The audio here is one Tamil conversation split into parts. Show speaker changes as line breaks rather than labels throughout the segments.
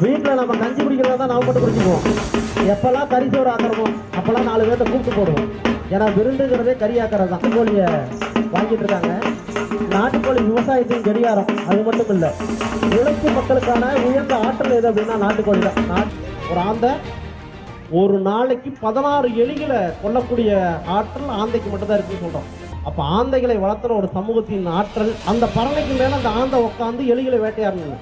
வீட்டில் நம்ம கஞ்சி குடிக்கிறதா தான் நாம் மட்டும் குடிச்சுக்குவோம். எப்போல்லாம் கறி சோறு ஆக்கிறோமோ அப்போல்லாம் நாலு பேர்த்த கூப்பிட்டு போடுவோம். ஏன்னா விருந்துங்கிறதே கறி ஆக்கிறது. தான் கோழியை வாங்கிட்டு இருக்காங்க. நாட்டுக்கோழி விவசாயத்தையும் கடிகாரம். அது மட்டும் இல்லை உழைக்கும் மக்களுக்கான உயர்ந்த ஆற்றல் எது அப்படின்னா நாட்டுக்கோழி தான். நாட்- ஒரு ஆந்தை ஒரு நாளைக்கு பதினாறு எலிகளை கொல்லக்கூடிய ஆற்றல் ஆந்தைக்கு மட்டும்தான் இருக்குன்னு சொல்கிறோம் அப்போ ஆந்தைகளை வளர்த்துற ஒரு சமூகத்தின் ஆற்றல் அந்த பறவைக்கு மேலே அந்த ஆந்தை உட்காந்து எலிகளை வேட்டையாடணும்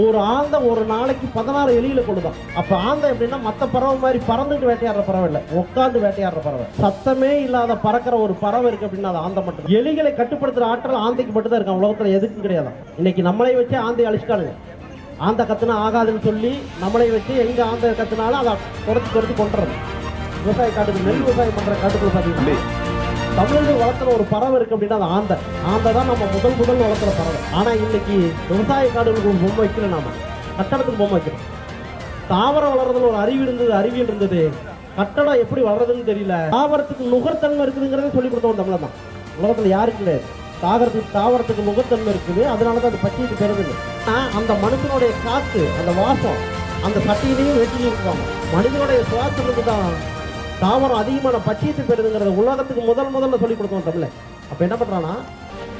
ஒரு ஆந்த ஒரு நாளைக்கு பதினாறு எலியில கொடுதான் அப்ப ஆந்தை எப்படின்னா மத்த பறவை மாதிரி பறந்துட்டு வேட்டையாடுற பறவை இல்லை. உட்காந்து வேட்டையாடுற பறவை. சத்தமே இல்லாத பறக்கிற ஒரு பறவை இருக்கு அப்படின்னா அது ஆந்த மட்டும் எலிகளை கட்டுப்படுத்துற ஆற்றல் ஆந்தைக்கு மட்டும் தான் இருக்கு உலகத்துல எதுக்கும் கிடையாது. இன்னைக்கு நம்மளை வச்சு ஆந்தை அழிச்சிட்டானுங்க ஆந்தை கத்துனா ஆகாதுன்னு சொல்லி நம்மளை வச்சு எங்க ஆந்தை கத்துனாலும் அதை குறைச்சி குறைச்சி கொண்டுறது விவசாய காட்டுக்கு நெல் விவசாயம் பண்ற காட்டுக்குள்ள பாத்தீங்கன்னா தமிழர்கள் வளர்த்துற ஒரு பறவை இருக்கு அப்படின்னா அது ஆந்தை. ஆந்தை தான் நம்ம முதல் முதல் வளர்த்துற பறவை. ஆனா இன்னைக்கு விவசாய காடுகளுக்கு ஒரு பொம்மை வைக்கல நாம. கட்டடத்துக்கு பொம்மை வைக்கணும். தாவரம் வளர்றதுல ஒரு அறிவு இருந்தது அறிவியல் இருந்தது. கட்டடம் எப்படி வளர்றதுன்னு தெரியல. தாவரத்துக்கு நுகர்த்தன்மை இருக்குதுங்கிறதே சொல்லி கொடுத்தவன் தமிழன் தான் உலகத்துல யாருக்கு கிடையாது தாவரத்துக்கு தாவரத்துக்கு முகத்தன்மை இருக்குது. அதனால தான் அது பச்சைக்கு பெறுதுங்க அந்த மனுஷனுடைய காற்று அந்த வாசம் அந்த சட்டியிலையும் வெட்டி இருப்பாங்க மனிதனுடைய சுவாசத்துக்கு தான் தாவரம் அதிகமான பச்சையத்தை பெறுதுங்கிறத உலகத்துக்கு முதல் முதல்ல சொல்லி கொடுத்தோம் தமிழை. அப்போ என்ன பண்ணுறான்னா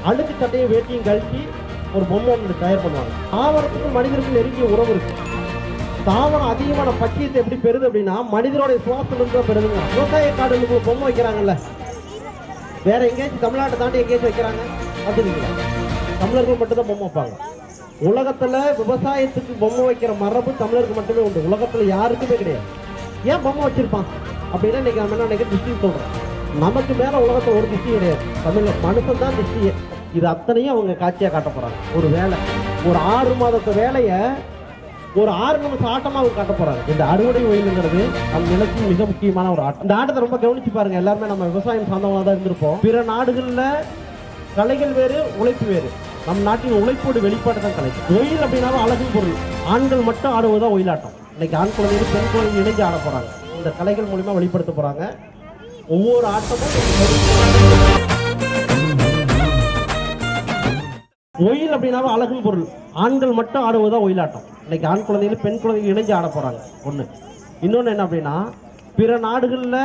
அழுக்கு சட்டையும் வேட்டியும் கழிச்சு ஒரு பொம்மை ஒன்று தயார் பண்ணுவாங்க. தாவரத்துக்கும் மனிதருக்கும் நெருங்கிய உறவு இருக்கு. தாவரம் அதிகமான பச்சையத்தை எப்படி பெறுது அப்படின்னா மனிதனுடைய சுவாசத்துல இருந்து தான் பெறுதுங்க. விவசாய காடுகளுக்கு பொம்மை வைக்கிறாங்கல்ல. வேற எங்கேயாச்சும் தமிழ்நாட்டை தாண்டி எங்கேயாச்சும் வைக்கிறாங்க அப்படின்னு தமிழர்கள் மட்டும்தான் பொம்மை வைப்பாங்க. உலகத்துல விவசாயத்துக்கு பொம்மை வைக்கிற மரபு தமிழருக்கு மட்டுமே உண்டு. உலகத்துல யாருக்குமே கிடையாது. ஏன் பொம்மை வச்சிருப்பான்? அப்படின்னா இன்னைக்கு நம்ம என்ன நினைக்கிற திருஷ்டி சொல்றோம். நமக்கு மேலே உலகத்தில் ஒரு திருஷ்டி கிடையாது. தமிழ் மனுஷன் தான் திருஷ்டியே இது அத்தனையும் அவங்க காட்சியாக காட்ட ஒரு வேலை. ஒரு ஆறு மாதத்து வேலையை ஒரு ஆறு நிமிஷம் ஆட்டமாக அவங்க காட்ட போகிறாங்க இந்த அறுவடை ஒயிலுங்கிறது நம் நிலத்தின் மிக முக்கியமான ஒரு ஆட்டம். இந்த ஆட்டத்தை ரொம்ப கவனிச்சு பாருங்க. எல்லாருமே நம்ம விவசாயம் சார்ந்தவங்க தான் இருந்திருப்போம். பிற நாடுகளில் கலைகள் வேறு உழைப்பு வேறு. நம் நாட்டின் உழைப்போடு வெளிப்பாடு தான் கலை. ஒயில் அப்படின்னாலும் அழகு பொருள். ஆண்கள் மட்டும் ஆடுவதுதான் ஒயிலாட்டம். இன்னைக்கு ஆண் குழந்தைகள் பெண் குழந்தைகள் இணைஞ்சு ஆட போகிறாங்க இந்த கலைகள் மூலிமா வெளிப்படுத்த போகிறாங்க ஒவ்வொரு ஆட்டமும் ஒயில் அப்படின்னாலும் அழகு பொருள். ஆண்கள் மட்டும் ஆடுவதுதான் ஒயிலாட்டம் இன்னைக்கு ஆண் குழந்தைகள் பெண் குழந்தைகள் இணைஞ்சு ஆட போகிறாங்க ஒன்று இன்னொன்று என்ன அப்படின்னா பிற நாடுகளில்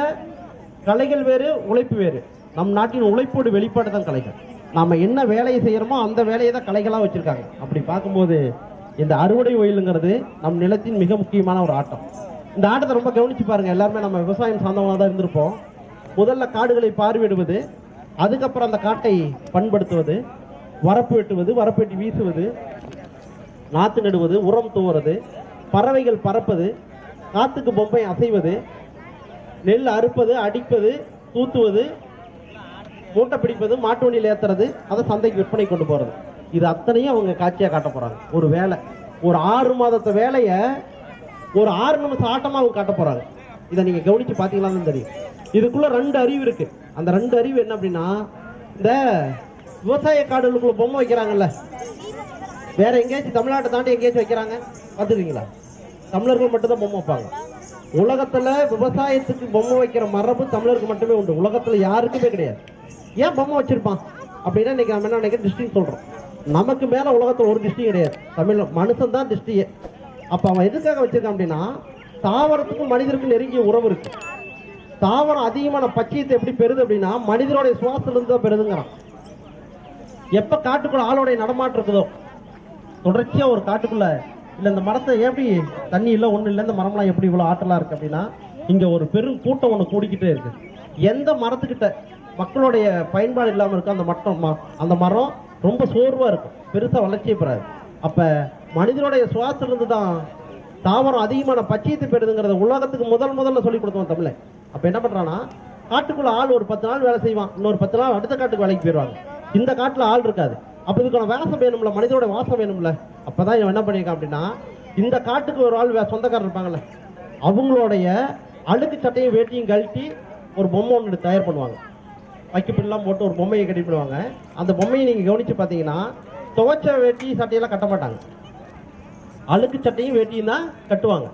கலைகள் வேறு உழைப்பு வேறு. நம் நாட்டின் உழைப்போடு வெளிப்பாடு தான் கலைகள். நாம் என்ன வேலையை செய்கிறோமோ அந்த வேலையை தான் கலைகளாக வச்சுருக்காங்க. அப்படி பார்க்கும்போது இந்த அறுவடை ஒயிலுங்கிறது நம் நிலத்தின் மிக முக்கியமான ஒரு ஆட்டம். இந்த ஆட்டத்தை ரொம்ப கவனிச்சு பாருங்க. எல்லாருமே நம்ம விவசாயம் சார்ந்தவங்க தான் இருந்திருப்போம். முதல்ல காடுகளை பார்வையிடுவது அதுக்கப்புறம் அந்த காட்டை பண்படுத்துவது வரப்பு வெட்டுவது வரப்பு வெட்டி வீசுவது நாற்று நடுவது உரம் தூவுறது பறவைகள் பறப்பது காத்துக்கு பொம்மை அசைவது நெல் அறுப்பது அடிப்பது தூத்துவது மூட்டை பிடிப்பது மாட்டு வண்டியில் ஏற்றுறது அதை சந்தைக்கு விற்பனை கொண்டு போகிறது இது அத்தனையும் அவங்க காட்சியாக காட்ட போகிறாங்க ஒரு வேலை. ஒரு ஆறு மாதத்து வேலையை ஒரு ஆறு நிமிஷம் ஆட்டமா அவங்க காட்ட போறாங்க. இதை நீங்க கவனிச்சு பார்த்தீங்களான்னு தெரியும். இதுக்குள்ள ரெண்டு அறிவு இருக்கு. அந்த ரெண்டு அறிவு என்ன அப்படின்னா இந்த விவசாய காடுகளுக்குள்ள பொம்மை வைக்கிறாங்கல்ல. வேற எங்கேயாச்சும் தமிழ்நாட்டை தாண்டி எங்கேயாச்சும் வைக்கிறாங்க. பார்த்துருக்கீங்களா? தமிழர்கள் மட்டும்தான் பொம்மை வைப்பாங்க. உலகத்துல விவசாயத்துக்கு பொம்மை வைக்கிற மரபு தமிழருக்கு மட்டுமே உண்டு. உலகத்துல யாருக்குமே கிடையாது. ஏன் பொம்மை வச்சிருப்பான்? அப்படின்னா இன்னைக்கு நம்ம என்ன நினைக்கிற திருஷ்டின்னு சொல்றோம். நமக்கு மேல உலகத்துல ஒரு திருஷ்டி கிடையாது. தமிழ் மனுஷன் தான் திருஷ்டியே. அப்ப அவன் எதுக்காக வச்சிருக்கான் அப்படின்னா தாவரத்துக்கும் மனிதருக்கும் நெருங்கிய உறவு இருக்கு. தாவரம் அதிகமான பச்சையத்தை எப்படி பெறுது அப்படின்னா மனிதனுடைய சுவாசத்துல இருந்து தான் பெறுதுங்கிறான். எப்ப காட்டுக்குள்ள ஆளுடைய நடமாட்டம் இருக்குதோ தொடர்ச்சியா ஒரு காட்டுக்குள்ள இல்ல இந்த மரத்தை எப்படி தண்ணி இல்ல ஒண்ணு இல்ல இந்த மரம்லாம் எப்படி இவ்வளவு ஆற்றலா இருக்கு அப்படின்னா இங்க ஒரு பெரும் கூட்டம் ஒண்ணு கூடிக்கிட்டே இருக்கு. எந்த மரத்துக்கிட்ட மக்களுடைய பயன்பாடு இல்லாம இருக்கும் அந்த மட்டம் அந்த மரம் ரொம்ப சோர்வா இருக்கும். பெருசா வளர்ச்சியை பெறாது. அப்ப மனிதனுடைய சுவாசம் இருந்து தான் தாவரம் அதிகமான பச்சையத்தை பெறுதுங்கிறத உலகத்துக்கு முதல் முதல்ல சொல்லி கொடுத்தோம் தமிழை. அப்ப என்ன பண்றான்னா காட்டுக்குள்ள ஆள் ஒரு பத்து நாள் வேலை செய்வான். இன்னொரு பத்து நாள் அடுத்த காட்டுக்கு வேலைக்கு போயிடுவாங்க. இந்த காட்டுல ஆள் இருக்காது. அப்ப இதுக்கான வாசம் வேணும்ல மனிதனோட வாசம் வேணும்ல. அப்பதான் இவன் என்ன பண்ணியிருக்கான் அப்படின்னா இந்த காட்டுக்கு ஒரு ஆள் வே- சொந்தக்காரர் இருப்பாங்கல்ல அவங்களுடைய அழுக்கு சட்டையும் வேட்டியும் கழட்டி ஒரு பொம்மை ஒன்று தயார் பண்ணுவாங்க. வைக்கப்பில்லாம் போட்டு ஒரு பொம்மையை கட்டி பண்ணுவாங்க அந்த பொம்மையை நீங்கள் கவனித்து பார்த்தீங்கன்னா துவைச்ச வேட்டி சட்டையெல்லாம் கட்ட மாட்டாங்க. அழுக்கு சட்டையும் வேட்டியும் தான் கட்டுவாங்க.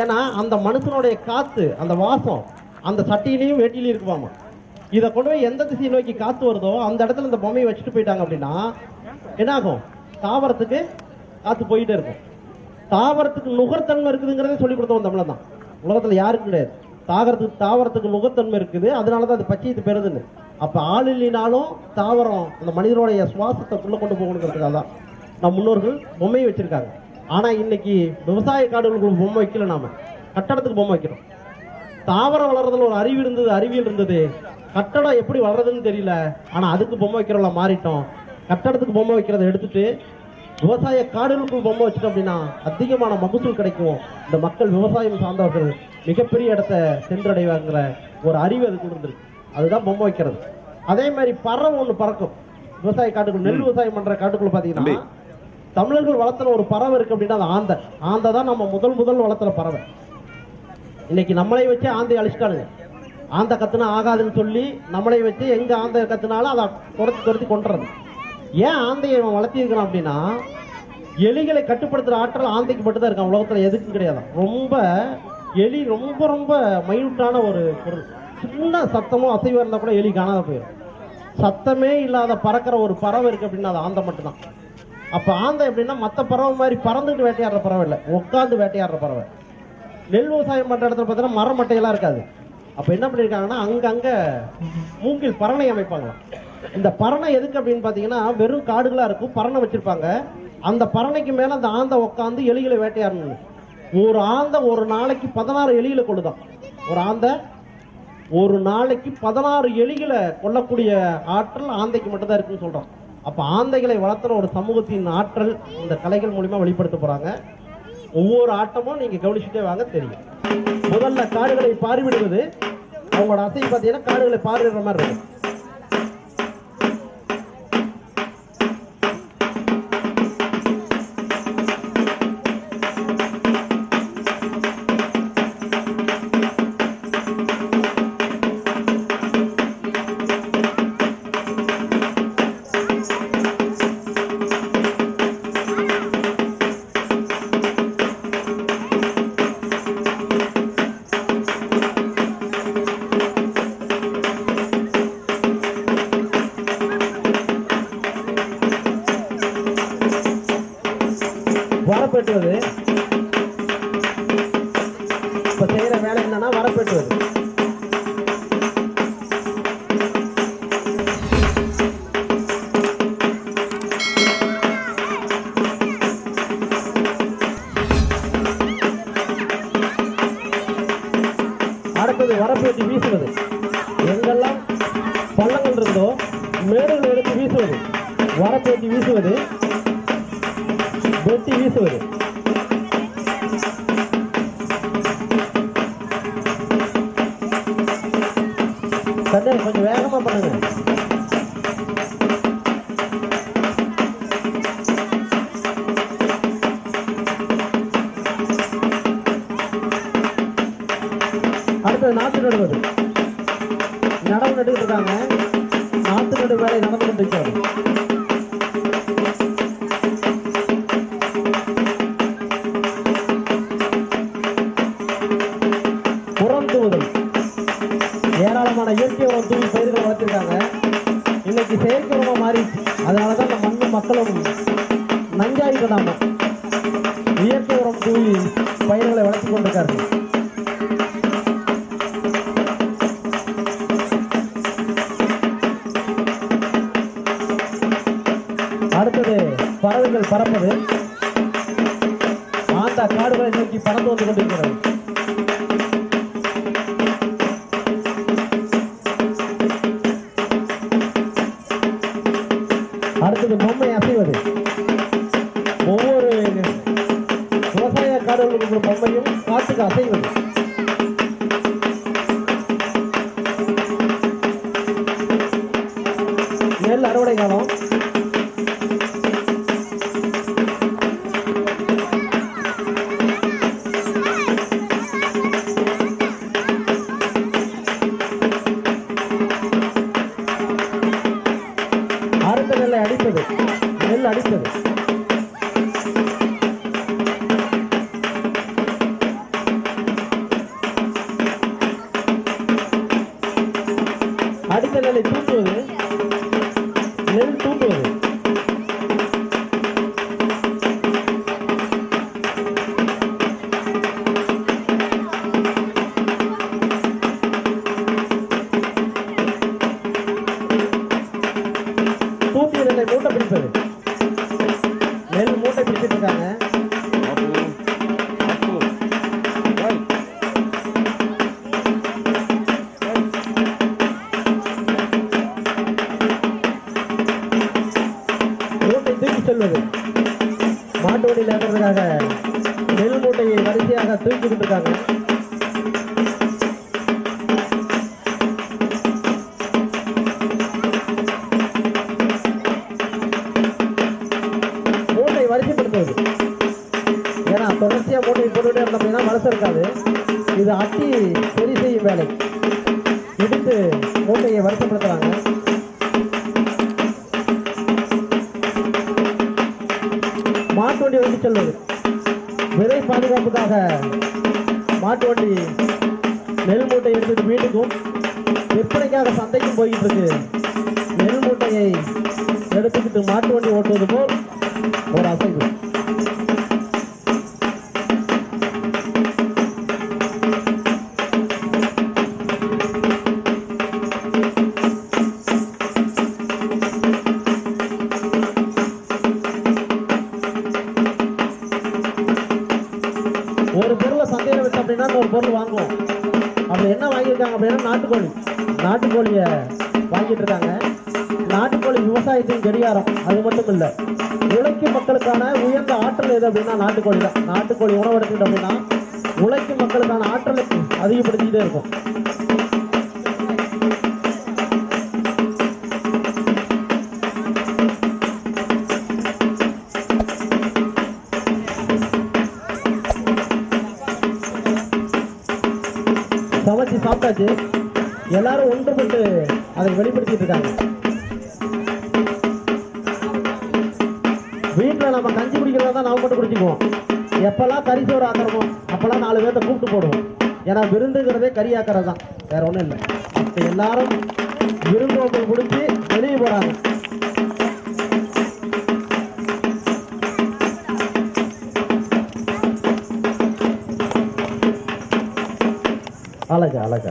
ஏன்னா அந்த மனுஷனுடைய காத்து அந்த வாசம் அந்த சட்டையிலையும் வேட்டிலையும் இருக்குவாமா இதை கொண்டு போய் எந்த திசையை நோக்கி காத்து வருதோ அந்த இடத்துல இந்த பொம்மையை வச்சுட்டு போயிட்டாங்க அப்படின்னா என்ன ஆகும் தாவரத்துக்கு காத்து போயிட்டே இருக்கும். தாவரத்துக்கு நுகர்த்தன்மை இருக்குதுங்கிறதே சொல்லி கொடுத்தோம் தமிழன் தான் உலகத்துல யாருக்கும் கிடையாது. தாகரத்துக்கு தாவரத்துக்கு நுகர்த்தன்மை இருக்குது. அதனால தான் அது பச்சையத்து பெறுதுன்னு. அப்ப ஆள் இல்லைனாலும் தாவரம் அந்த மனிதனுடைய சுவாசத்தை உள்ள கொண்டு போகணுங்கிறதுக்காக தான் நம் முன்னோர்கள் பொம்மையை வச்சிருக்காங்க. ஆனா இன்னைக்கு விவசாய காடுகளுக்கு பொம்மை வைக்கல நாம. கட்டடத்துக்கு பொம்மை வைக்கிறோம். தாவரம் வளர்றதுல ஒரு அறிவு இருந்தது அறிவியல் இருந்தது. கட்டடம் எப்படி வளருதுன்னு தெரியல. ஆனா அதுக்கு பொம்மை வைக்கிறவங்கள மாறிட்டோம். கட்டடத்துக்கு பொம்மை வைக்கிறத எடுத்துட்டு விவசாய காடுகளுக்குள் பொம்மை வச்சுட்டோம் அப்படின்னா அதிகமான மகசூல் கிடைக்கும். இந்த மக்கள் விவசாயம் சார்ந்தவர்கள் மிகப்பெரிய இடத்த சென்றடைவாங்கிற ஒரு அறிவு அதுக்குள்ள இருந்திருக்கு அதுதான் பொம்மை வைக்கிறது. அதே மாதிரி பறவை ஒண்ணு பறக்கும். விவசாய காட்டுக்குள் நெல் விவசாயம் பண்ற காட்டுக்குள்ள பாத்தீங்கன்னா தமிழர்கள் வளர்த்துன ஒரு பறவை இருக்கு அப்படின்னா அது ஆந்தை. ஆந்தை தான் நம்ம முதல் முதல் வளர்த்துற பறவை. இன்னைக்கு நம்மளை வச்சு ஆந்தை அழிச்சிட்டானுங்க. ஆந்தை கத்துனா ஆகாதுன்னு சொல்லி நம்மளை வச்சு எங்க ஆந்தை கத்துனாலும் அதை துரத்தி துரத்தி கொண்டுறது ஏன் ஆந்தையை இவன் வளர்த்திருக்கிறான் அப்படின்னா எலிகளை கட்டுப்படுத்துற ஆற்றல் ஆந்தைக்கு மட்டும்தான் இருக்கான் உலகத்துல எதுக்கும் கிடையாது. ரொம்ப எலி ரொம்ப ரொம்ப மைனூட்டான ஒரு பொருள். சின்ன சத்தமும் அசைவம் இருந்தா கூட எலி காணாத போயிடும். சத்தமே இல்லாத பறக்கிற ஒரு பறவை இருக்கு அப்படின்னா அது ஆந்தை மட்டும்தான். அப்ப ஆந்தை எப்படின்னா மத்த பறவை மாதிரி பறந்துட்டு வேட்டையாடுற பறவை இல்லை. உட்காந்து வேட்டையாடுற பறவை. நெல் விவசாயம் பண்ற இடத்துல பார்த்தீங்கன்னா மரம் மட்டையெல்லாம் இருக்காது. அப்ப என்ன பண்ணிருக்காங்கன்னா அங்கங்கே மூங்கில் பரணை அமைப்பாங்களாம் இந்த பரணை எதுக்கு அப்படின்னு பாத்தீங்கன்னா வெறும் காடுகளா இருக்கும் பரணை வச்சிருப்பாங்க. அந்த பரணைக்கு மேல அந்த ஆந்தை உட்காந்து எலிகளை வேட்டையாடணும் ஒரு ஆந்தை ஒரு நாளைக்கு பதினாறு எலிகளை கொள்ளுதான் ஒரு ஆந்தை ஒரு நாளைக்கு பதினாறு எலிகளை கொல்லக்கூடிய ஆற்றல் ஆந்தைக்கு மட்டும்தான் இருக்குன்னு சொல்றோம் அப்ப ஆந்தைகளை வளர்த்துற ஒரு சமூகத்தின் ஆற்றல் இந்த கலைகள் மூலியமா வெளிப்படுத்த போறாங்க. ஒவ்வொரு ஆட்டமும் நீங்க கவனிச்சுட்டே வாங்க தெரியும். முதல்ல காடுகளை பார்விடுவது அவங்களோட அசை பார்த்தீங்கன்னா காடுகளை பார்விடுற மாதிரி இருக்கும். வரப்பெற்றுவது இப்ப செய்யற வேலை என்னன்னா வரப்பெற்றுவது அடுத்தது வரப்பேற்றி வீசுவது. எங்கெல்லாம் பள்ளங்கள் இருந்தோ மேடுகள் எடுத்து வீசுவது. வரப்பேற்றி வீசுவது. அடுத்தது நாற்று நடுவது. நடவு நட்டுக்கிட்டு இருக்காங்க நாற்று நடு வேலை நடந்து கொண்டு உரம் தூவுதல் ஏராளமான இயற்கை உரம் தூவி பயிர்கள் வளர்த்திருக்காங்க. இன்னைக்கு செயற்கை உரமா மாறிடுச்சு. அதனால தான் இந்த மண்ணும் மக்களும் நஞ்சாயிட்டு இயற்கை உரம் தூவி பயிர்களை வளர்த்து கொண்டிருக்காரு பறவைகள் மேலே தூக்குவது மேல் தூக்குவது தூக்கி ரெண்டு மூட்டை பிடிப்பது நெல் மூட்டை பிடிச்சிட்டு இருக்காங்க. இது அட்டி சரி செய்யும் வேலை. எடுத்து மூட்டையை வருத்தப்படுத்துறாங்க. மாட்டு வண்டி வந்து செல்வது விதை பாதுகாப்புக்காக மாட்டு வண்டி நெல் மூட்டை எடுத்துட்டு வீட்டுக்கும் விற்பனைக்காக சந்தைக்கும் போய்கிட்டு இருக்கு நெல் மூட்டையை எடுத்துக்கிட்டு மாட்டு வண்டி ஓட்டுவது போல் ஒரு அசைவு. அப்படின்னா நாட்டுக்கோழி. நாட்டுக்கோழியை வாங்கிட்டு இருக்காங்க. நாட்டுக்கோழி விவசாயத்தின் கடிகாரம். அது மட்டும் இல்லை உழைக்கும் மக்களுக்கான உயர்ந்த ஆற்றல் எது அப்படின்னா நாட்டுக்கோழி தான் நாட்டுக்கோழி உணவு எடுத்துக்கிட்டோம் அப்படின்னா உழைக்கும் மக்களுக்கான ஆற்றலை அதிகப்படுத்திக்கிட்டே இருக்கும். பார்த்தாச்சு எல்லாரும் ஒன்றுபட்டு அதை வெளிப்படுத்திட்டு இருக்காங்க. வீட்டில் நம்ம கஞ்சி குடிக்கிறதா தான் நம்ம மட்டும் குடிச்சுக்குவோம். எப்பெல்லாம் கறி சோறு ஆக்கிறோமோ அப்பெல்லாம் நாலு பேர்த்த கூப்பிட்டு போடுவோம். ஏன்னா விருந்துங்கிறதே கறி ஆக்கிறது தான் வேற ஒன்றும் இல்லை. இப்போ எல்லாரும் விருந்தோம்பல் முடிச்சு வெளியே போறாங்க. அழகு அழகு அழகு